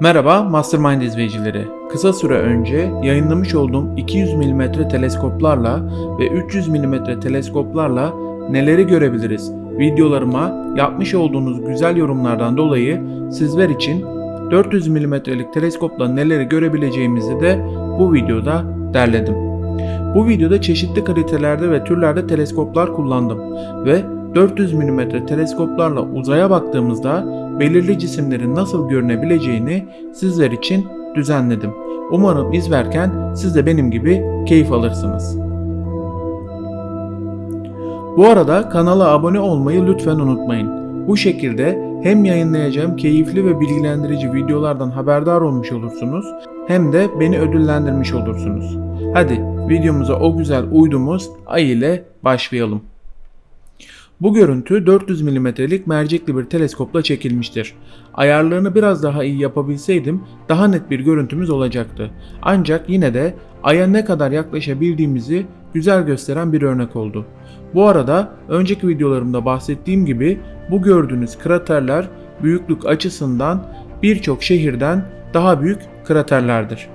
Merhaba Mastermind izleyicileri. Kısa süre önce yayınlamış olduğum 200 mm teleskoplarla ve 300 mm teleskoplarla neleri görebiliriz videolarıma yapmış olduğunuz güzel yorumlardan dolayı sizler için 400 mm'lik teleskopla neleri görebileceğimizi de bu videoda derledim. Bu videoda çeşitli kalitelerde ve türlerde teleskoplar kullandım ve 400 mm teleskoplarla uzaya baktığımızda belirli cisimlerin nasıl görünebileceğini sizler için düzenledim. Umarım izlerken siz de benim gibi keyif alırsınız. Bu arada kanala abone olmayı lütfen unutmayın. Bu şekilde hem yayınlayacağım keyifli ve bilgilendirici videolardan haberdar olmuş olursunuz hem de beni ödüllendirmiş olursunuz. Hadi videomuza o güzel uydumuz ay ile başlayalım. Bu görüntü 400 mm'lik mercekli bir teleskopla çekilmiştir. Ayarlarını biraz daha iyi yapabilseydim daha net bir görüntümüz olacaktı. Ancak yine de Ay'a ne kadar yaklaşabildiğimizi güzel gösteren bir örnek oldu. Bu arada önceki videolarımda bahsettiğim gibi bu gördüğünüz kraterler büyüklük açısından birçok şehirden daha büyük kraterlerdir.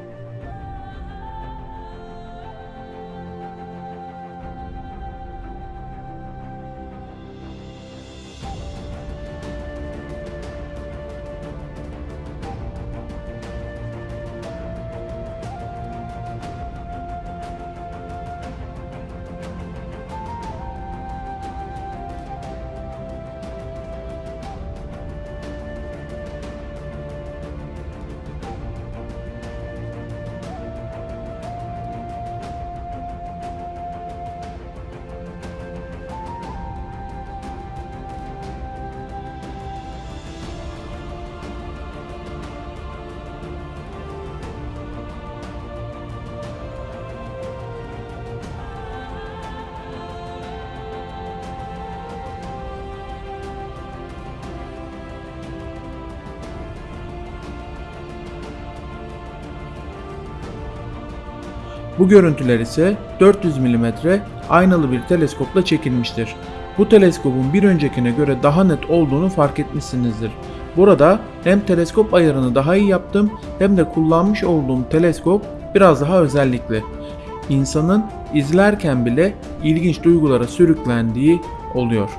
Bu görüntüler ise 400 mm aynalı bir teleskopla çekilmiştir. Bu teleskopun bir öncekine göre daha net olduğunu fark etmişsinizdir. Burada hem teleskop ayarını daha iyi yaptım hem de kullanmış olduğum teleskop biraz daha özellikli. İnsanın izlerken bile ilginç duygulara sürüklendiği oluyor.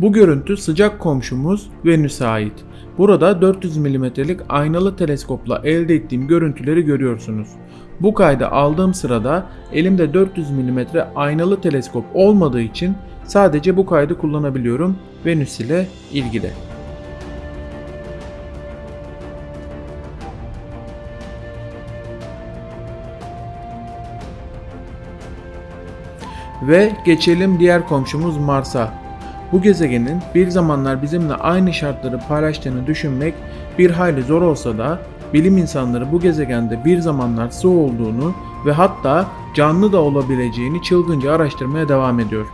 Bu görüntü sıcak komşumuz Venüs'e ait. Burada 400 mm'lik aynalı teleskopla elde ettiğim görüntüleri görüyorsunuz. Bu kaydı aldığım sırada elimde 400 mm aynalı teleskop olmadığı için sadece bu kaydı kullanabiliyorum Venüs ile ilgili. Ve geçelim diğer komşumuz Mars'a. Bu gezegenin bir zamanlar bizimle aynı şartları paylaştığını düşünmek bir hayli zor olsa da bilim insanları bu gezegende bir zamanlar su olduğunu ve hatta canlı da olabileceğini çılgınca araştırmaya devam ediyor.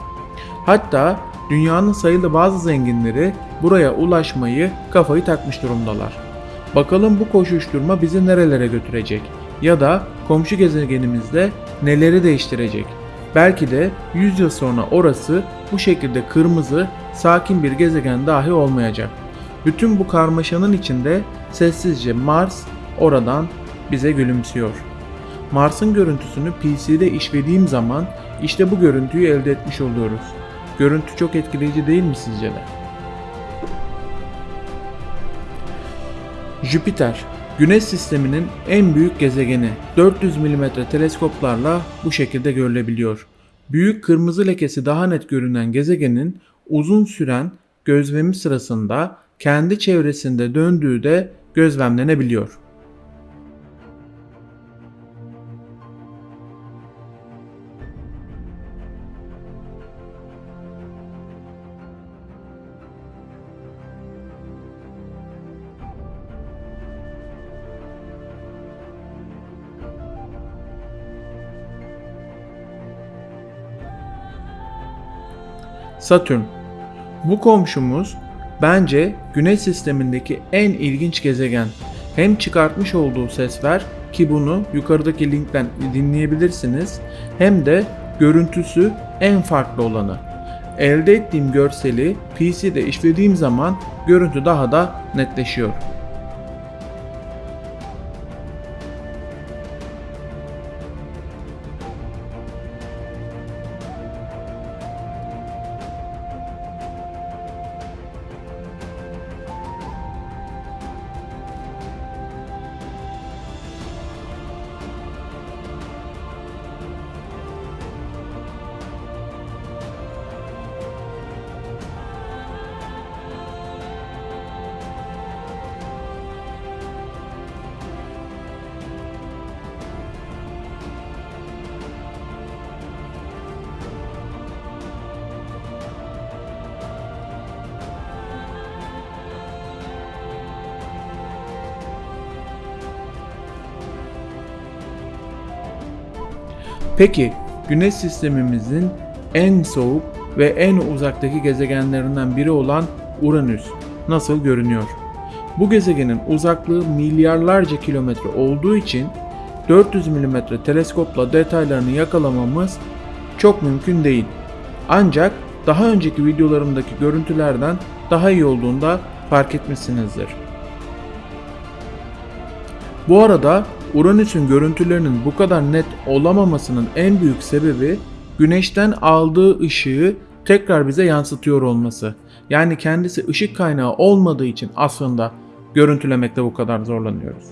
Hatta dünyanın sayılı bazı zenginleri buraya ulaşmayı kafayı takmış durumdalar. Bakalım bu koşuşturma bizi nerelere götürecek ya da komşu gezegenimizde neleri değiştirecek? Belki de 100 yıl sonra orası bu şekilde kırmızı, sakin bir gezegen dahi olmayacak. Bütün bu karmaşanın içinde sessizce Mars oradan bize gülümsüyor. Mars'ın görüntüsünü PC'de işlediğim zaman işte bu görüntüyü elde etmiş oluyoruz. Görüntü çok etkileyici değil mi sizce de? Jüpiter, Güneş sisteminin en büyük gezegeni 400 mm teleskoplarla bu şekilde görülebiliyor. Büyük kırmızı lekesi daha net görünen gezegenin uzun süren gözlemi sırasında kendi çevresinde döndüğü de gözlemlenebiliyor. Satürn. Bu komşumuz bence Güneş sistemindeki en ilginç gezegen. Hem çıkartmış olduğu sesler ki bunu yukarıdaki linkten dinleyebilirsiniz hem de görüntüsü en farklı olanı. Elde ettiğim görseli PC'de işlediğim zaman görüntü daha da netleşiyor. Peki Güneş sistemimizin en soğuk ve en uzaktaki gezegenlerinden biri olan Uranüs nasıl görünüyor? Bu gezegenin uzaklığı milyarlarca kilometre olduğu için 400 mm teleskopla detaylarını yakalamamız çok mümkün değil. Ancak daha önceki videolarımdaki görüntülerden daha iyi olduğunda fark etmişsinizdir. Bu arada Uranüs'ün görüntülerinin bu kadar net olamamasının en büyük sebebi güneşten aldığı ışığı tekrar bize yansıtıyor olması. Yani kendisi ışık kaynağı olmadığı için aslında görüntülemekte bu kadar zorlanıyoruz.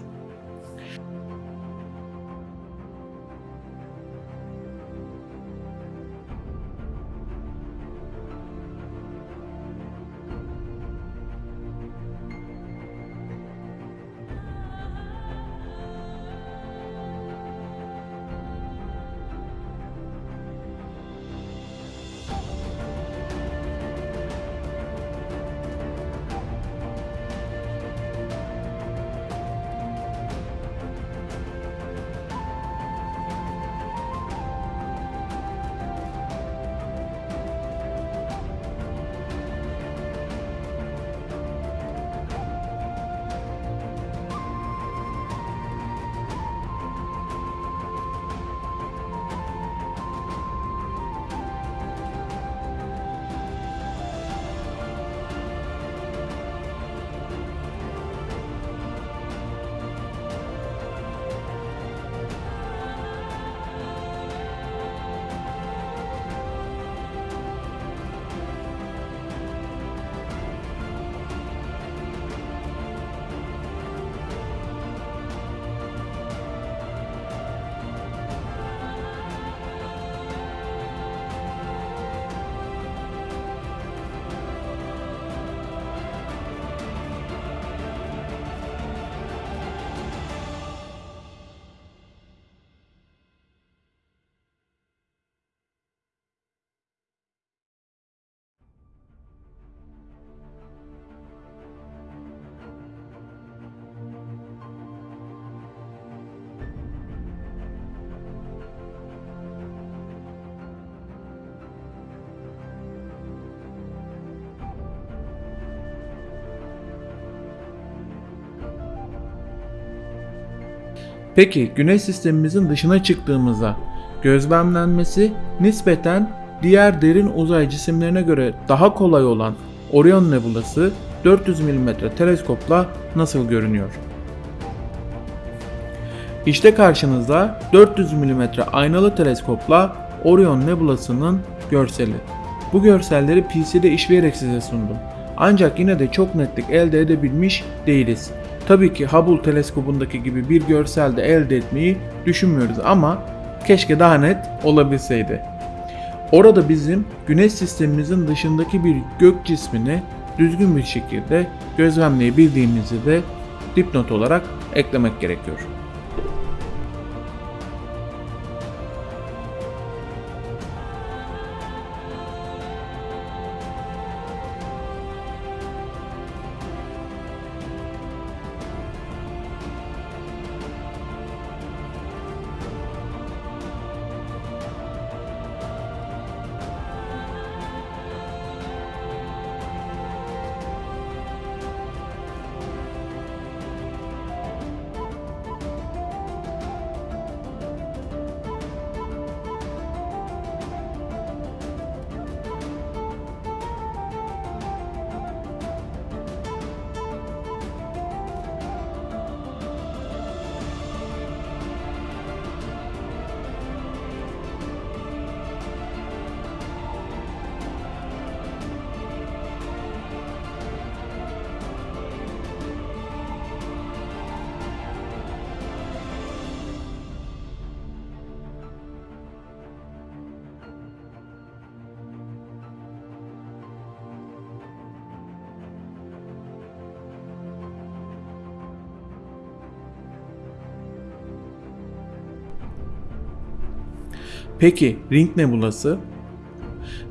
Peki Güneş sistemimizin dışına çıktığımızda gözlemlenmesi nispeten diğer derin uzay cisimlerine göre daha kolay olan Orion Nebulası 400 mm teleskopla nasıl görünüyor? İşte karşınızda 400 mm aynalı teleskopla Orion Nebulası'nın görseli. Bu görselleri PC'de işleyerek size sundum. Ancak yine de çok netlik elde edebilmiş değiliz. Tabii ki Hubble teleskobundaki gibi bir görsel de elde etmeyi düşünmüyoruz ama keşke daha net olabilseydi. Orada bizim güneş sistemimizin dışındaki bir gök cismini düzgün bir şekilde gözlemleyebildiğimizi de dipnot olarak eklemek gerekiyor. Peki Ring Nebulası?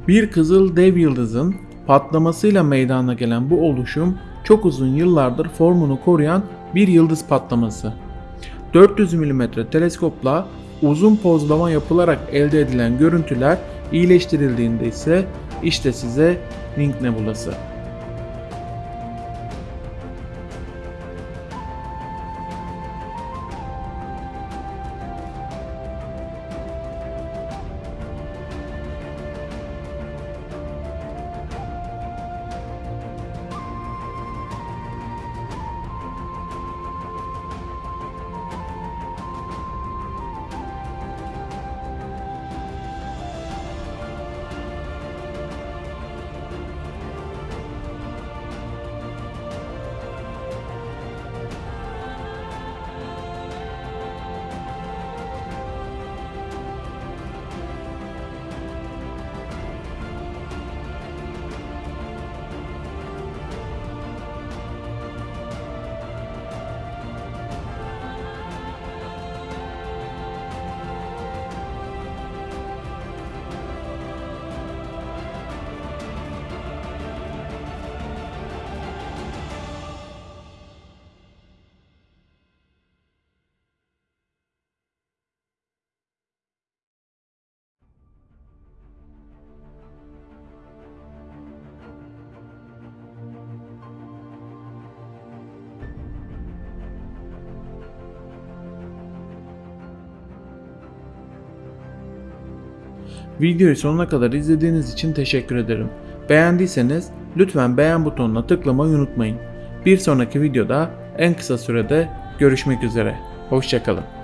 Bir kızıl dev yıldızın patlamasıyla meydana gelen bu oluşum çok uzun yıllardır formunu koruyan bir yıldız patlaması. 400 mm teleskopla uzun pozlama yapılarak elde edilen görüntüler iyileştirildiğinde ise işte size Ring Nebulası. Videoyu sonuna kadar izlediğiniz için teşekkür ederim. Beğendiyseniz lütfen beğen butonuna tıklamayı unutmayın. Bir sonraki videoda en kısa sürede görüşmek üzere. Hoşçakalın.